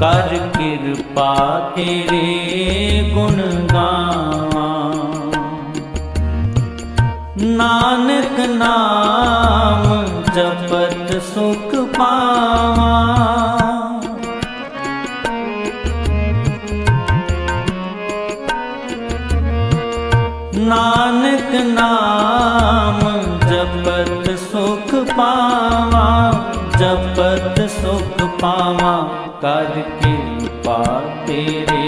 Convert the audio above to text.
ਕਰ ਕਿਰਪਾ ਤੇਰੇ ਗੁਣ ਗਾਵਾਂ। ਨਾਨਕ ਨਾਮ ਜਪਤ ਸੁਖ ਪਾਵਾਂ। ਨਾਨਕ ਨਾਮ ਜਪਤ ਸੁਖ ਪਾਵਾਂ। जपत सुख पावा जपद सुखपाति तेरे